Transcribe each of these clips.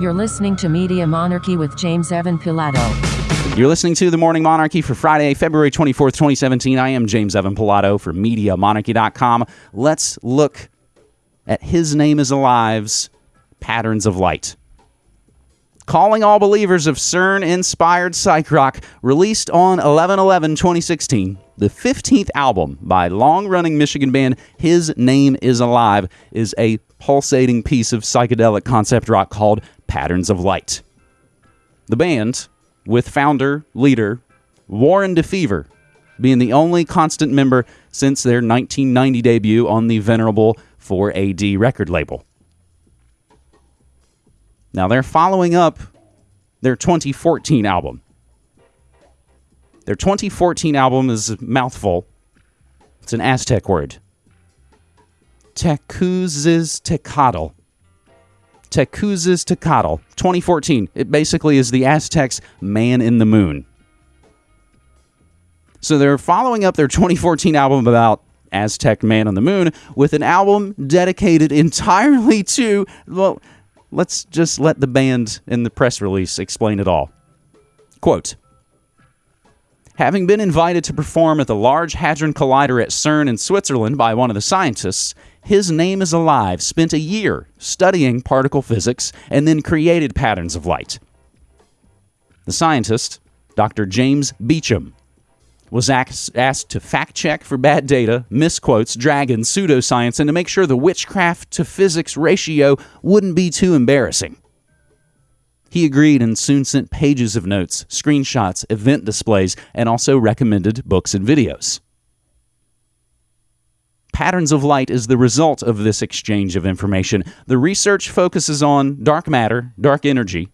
You're listening to Media Monarchy with James Evan Pilato. You're listening to The Morning Monarchy for Friday, February 24th, 2017. I am James Evan Pilato for MediaMonarchy.com. Let's look at His Name is Alive's Patterns of Light. Calling All Believers of CERN inspired psych rock, released on 11 11 2016. The 15th album by long running Michigan band His Name is Alive is a pulsating piece of psychedelic concept rock called Patterns of Light. The band, with founder, leader, Warren DeFever, being the only constant member since their 1990 debut on the venerable 4AD record label. Now they're following up their 2014 album. Their 2014 album is a mouthful. It's an Aztec word. Tecuciztecatl. Tecuciztecatl. 2014. It basically is the Aztecs' Man in the Moon. So they're following up their 2014 album about Aztec Man on the Moon with an album dedicated entirely to, well, let's just let the band in the press release explain it all. Quote Having been invited to perform at the Large Hadron Collider at CERN in Switzerland by one of the scientists, his name is alive, spent a year studying particle physics, and then created patterns of light. The scientist, Dr. James Beacham, was asked to fact check for bad data, misquotes, dragons, pseudoscience, and to make sure the witchcraft to physics ratio wouldn't be too embarrassing. He agreed and soon sent pages of notes, screenshots, event displays, and also recommended books and videos. Patterns of light is the result of this exchange of information. The research focuses on dark matter, dark energy,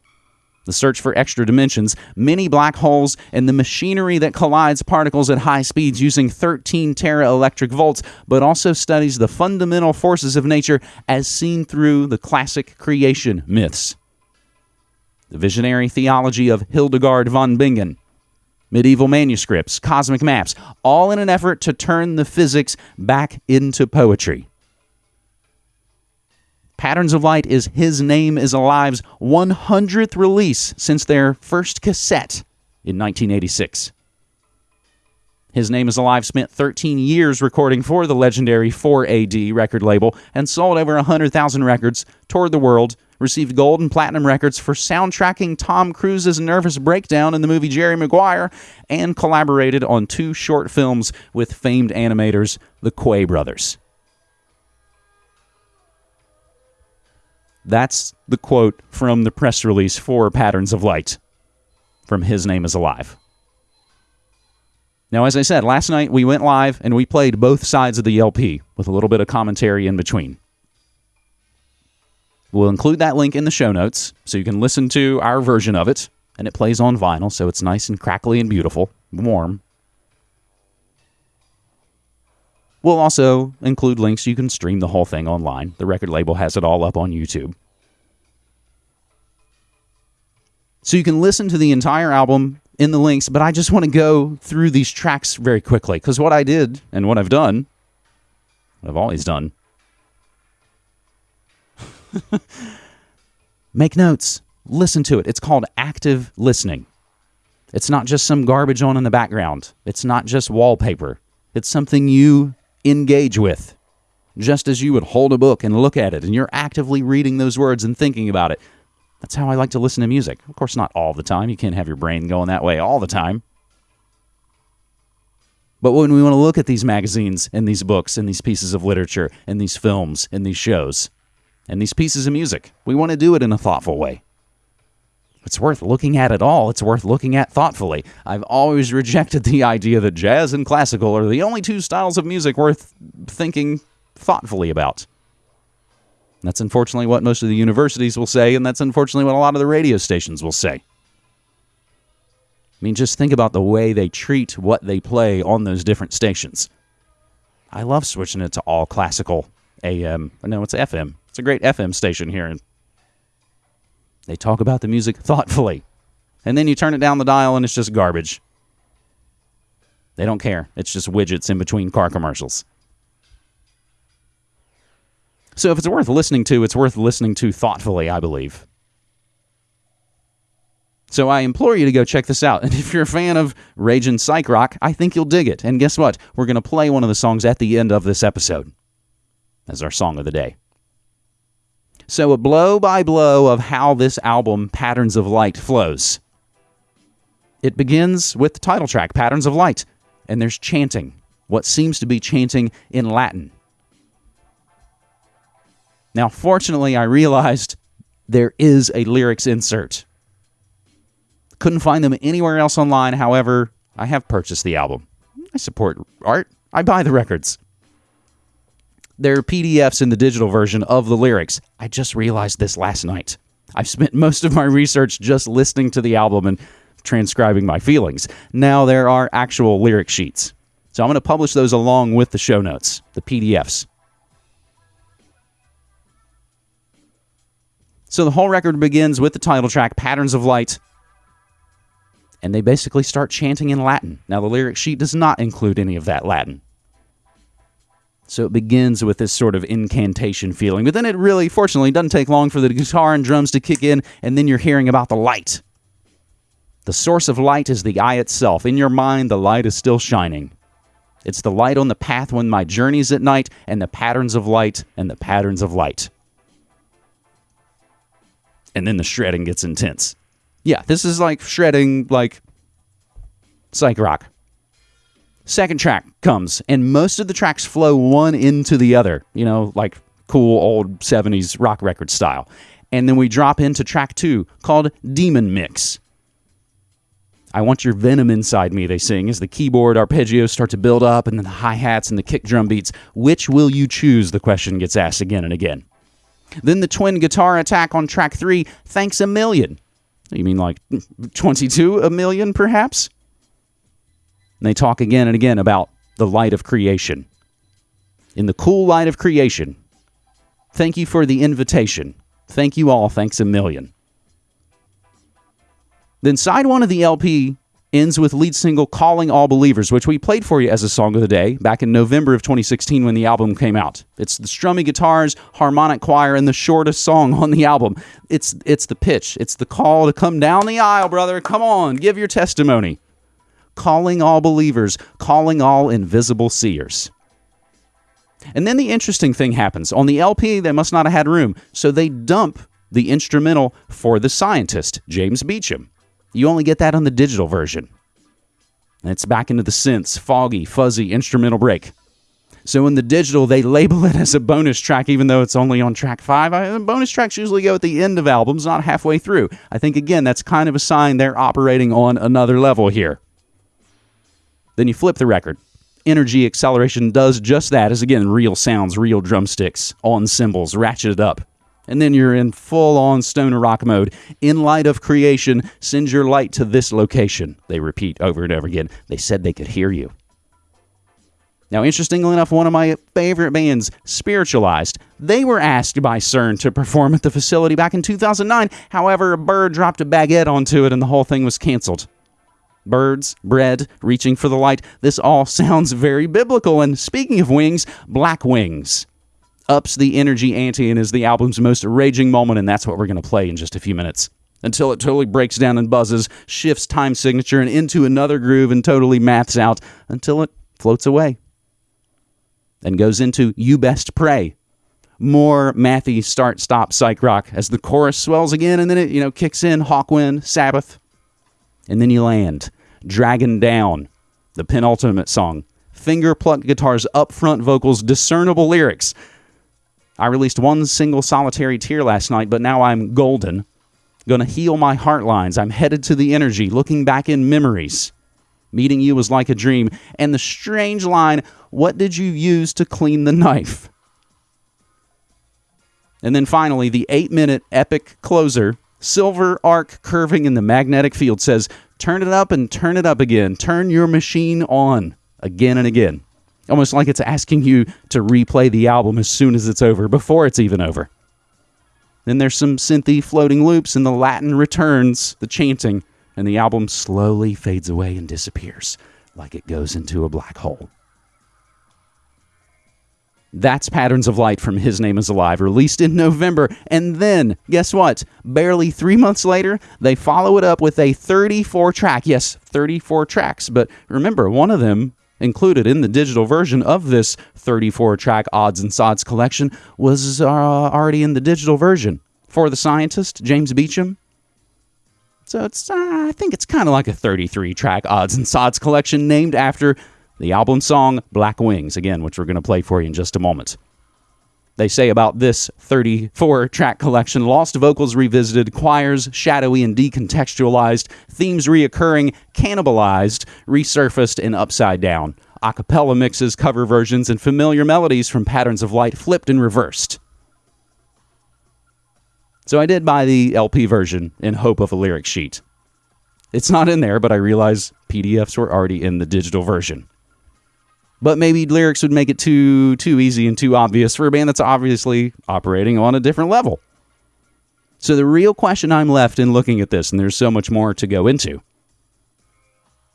the search for extra dimensions, many black holes, and the machinery that collides particles at high speeds using 13 tera electric volts, but also studies the fundamental forces of nature as seen through the classic creation myths. The visionary theology of Hildegard von Bingen, medieval manuscripts, cosmic maps, all in an effort to turn the physics back into poetry. Patterns of Light is His Name is Alive's 100th release since their first cassette in 1986. His Name is Alive spent 13 years recording for the legendary 4AD record label and sold over 100,000 records, toured the world, received gold and platinum records for soundtracking Tom Cruise's nervous breakdown in the movie Jerry Maguire, and collaborated on two short films with famed animators, the Quay brothers. That's the quote from the press release for Patterns of Light from His Name is Alive. Now, as I said, last night we went live and we played both sides of the LP with a little bit of commentary in between. We'll include that link in the show notes so you can listen to our version of it, and it plays on vinyl, so it's nice and crackly and beautiful, warm. We'll also include links you can stream the whole thing online. The record label has it all up on YouTube. So you can listen to the entire album in the links, but I just want to go through these tracks very quickly because what I did and what I've done, I've always done, make notes, listen to it. It's called active listening. It's not just some garbage on in the background, it's not just wallpaper. It's something you engage with. Just as you would hold a book and look at it, and you're actively reading those words and thinking about it. That's how I like to listen to music. Of course, not all the time. You can't have your brain going that way all the time. But when we want to look at these magazines and these books and these pieces of literature and these films and these shows and these pieces of music, we want to do it in a thoughtful way. It's worth looking at it all. It's worth looking at thoughtfully. I've always rejected the idea that jazz and classical are the only two styles of music worth thinking thoughtfully about. That's unfortunately what most of the universities will say, and that's unfortunately what a lot of the radio stations will say. I mean, just think about the way they treat what they play on those different stations. I love switching it to all classical AM. No, it's FM. It's a great FM station here. And they talk about the music thoughtfully. And then you turn it down the dial and it's just garbage. They don't care. It's just widgets in between car commercials. So if it's worth listening to, it's worth listening to thoughtfully, I believe. So I implore you to go check this out. And if you're a fan of Rage and Psych Rock, I think you'll dig it. And guess what? We're going to play one of the songs at the end of this episode as our song of the day. So, a blow by blow of how this album, Patterns of Light, flows. It begins with the title track, Patterns of Light, and there's chanting, what seems to be chanting in Latin. Now, fortunately, I realized there is a lyrics insert. Couldn't find them anywhere else online. However, I have purchased the album. I support art, I buy the records. There are PDFs in the digital version of the lyrics. I just realized this last night. I've spent most of my research just listening to the album and transcribing my feelings. Now there are actual lyric sheets. So I'm going to publish those along with the show notes, the PDFs. So the whole record begins with the title track, Patterns of Light, and they basically start chanting in Latin. Now, the lyric sheet does not include any of that Latin. So it begins with this sort of incantation feeling, but then it really, fortunately, doesn't take long for the guitar and drums to kick in, and then you're hearing about the light. The source of light is the eye itself. In your mind, the light is still shining. It's the light on the path when my journey's at night, and the patterns of light and the patterns of light. And then the shredding gets intense. Yeah, this is like shredding, like psych rock. Second track comes, and most of the tracks flow one into the other, you know, like cool old 70s rock record style. And then we drop into track two called Demon Mix. I want your venom inside me, they sing, as the keyboard arpeggios start to build up and then the hi hats and the kick drum beats. Which will you choose? The question gets asked again and again. Then the twin guitar attack on track three, Thanks a Million. You mean like 22 a million, perhaps? And they talk again and again about the light of creation. In the cool light of creation, thank you for the invitation. Thank you all. Thanks a million. Then side one of the LP ends with lead single Calling All Believers, which we played for you as a song of the day back in November of 2016 when the album came out. It's the strummy guitars, harmonic choir, and the shortest song on the album. It's it's the pitch. It's the call to come down the aisle, brother. Come on, give your testimony. Calling all believers, calling all invisible seers. And then the interesting thing happens. On the LP, they must not have had room, so they dump the instrumental for the scientist, James Beacham. You only get that on the digital version. And it's back into the synths, foggy, fuzzy instrumental break. So in the digital, they label it as a bonus track, even though it's only on track five. I, bonus tracks usually go at the end of albums, not halfway through. I think, again, that's kind of a sign they're operating on another level here. Then you flip the record. Energy acceleration does just that, as again, real sounds, real drumsticks on cymbals, ratcheted up and then you're in full on stoner rock mode. In light of creation, send your light to this location. They repeat over and over again. They said they could hear you. Now, interestingly enough, one of my favorite bands, Spiritualized, they were asked by CERN to perform at the facility back in 2009. However, a bird dropped a baguette onto it and the whole thing was canceled. Birds, bread, reaching for the light. This all sounds very biblical. And speaking of wings, black wings ups the energy ante and is the album's most raging moment, and that's what we're going to play in just a few minutes. Until it totally breaks down and buzzes, shifts time signature and into another groove and totally maths out until it floats away. And goes into You Best Pray. More mathy start stop psych rock as the chorus swells again and then it, you know, kicks in Hawkwind, Sabbath. And then you land. Dragon Down, the penultimate song. Finger plucked guitars, upfront vocals, discernible lyrics. I released one single solitary tear last night, but now I'm golden. Gonna heal my heart lines. I'm headed to the energy, looking back in memories. Meeting you was like a dream. And the strange line, what did you use to clean the knife? And then finally, the eight minute epic closer, silver arc curving in the magnetic field says, Turn it up and turn it up again. Turn your machine on again and again almost like it's asking you to replay the album as soon as it's over, before it's even over. Then there's some synthy floating loops, and the Latin returns, the chanting, and the album slowly fades away and disappears, like it goes into a black hole. That's Patterns of Light from His Name is Alive, released in November. And then, guess what? Barely three months later, they follow it up with a 34 track. Yes, 34 tracks. But remember, one of them included in the digital version of this 34 track Odds and Sods collection was uh, already in the digital version for the scientist, James Beacham. So it's, uh, I think it's kind of like a 33 track Odds and Sods collection named after the album song Black Wings, again, which we're going to play for you in just a moment. They say about this 34 track collection lost vocals revisited, choirs shadowy and decontextualized, themes reoccurring, cannibalized, resurfaced, and upside down. A cappella mixes, cover versions, and familiar melodies from Patterns of Light flipped and reversed. So I did buy the LP version in hope of a lyric sheet. It's not in there, but I realize PDFs were already in the digital version but maybe lyrics would make it too too easy and too obvious for a band that's obviously operating on a different level. So the real question I'm left in looking at this, and there's so much more to go into.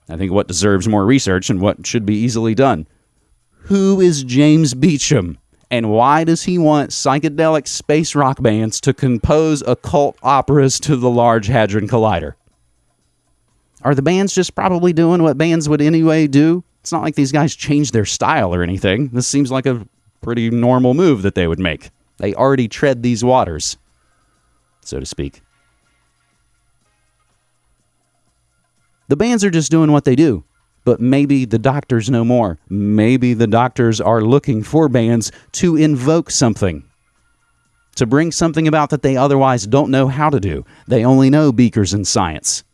I think what deserves more research and what should be easily done. Who is James Beacham? And why does he want psychedelic space rock bands to compose occult operas to the Large Hadron Collider? Are the bands just probably doing what bands would anyway do? It's not like these guys changed their style or anything. This seems like a pretty normal move that they would make. They already tread these waters, so to speak. The bands are just doing what they do. But maybe the doctors know more. Maybe the doctors are looking for bands to invoke something, to bring something about that they otherwise don't know how to do. They only know beakers and science.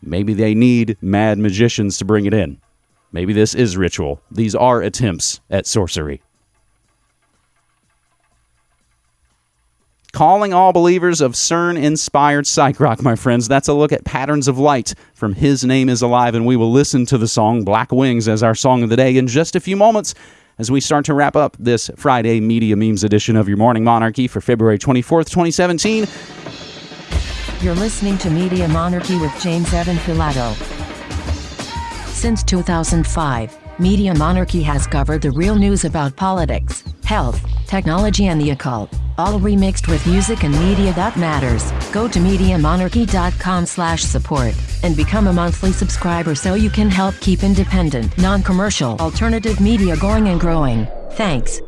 Maybe they need mad magicians to bring it in. Maybe this is ritual. These are attempts at sorcery. Calling all believers of CERN inspired psych rock, my friends. That's a look at Patterns of Light from His Name is Alive, and we will listen to the song Black Wings as our song of the day in just a few moments as we start to wrap up this Friday Media Memes edition of Your Morning Monarchy for February 24th, 2017. You're listening to Media Monarchy with James Evan Pilato. Since 2005, Media Monarchy has covered the real news about politics, health, technology and the occult, all remixed with music and media that matters. Go to MediaMonarchy.com slash support and become a monthly subscriber so you can help keep independent, non-commercial, alternative media going and growing. Thanks.